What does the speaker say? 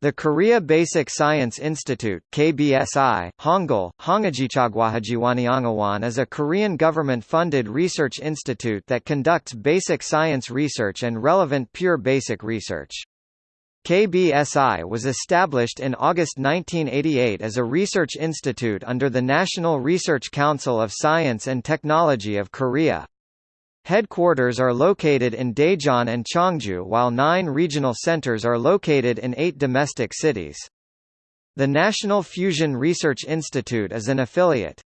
The Korea Basic Science Institute KBSI, Hangul, Hongajichagwahajiwaniangawan is a Korean government-funded research institute that conducts basic science research and relevant pure basic research. KBSI was established in August 1988 as a research institute under the National Research Council of Science and Technology of Korea. Headquarters are located in Daejeon and Cheongju while nine regional centers are located in eight domestic cities. The National Fusion Research Institute is an affiliate.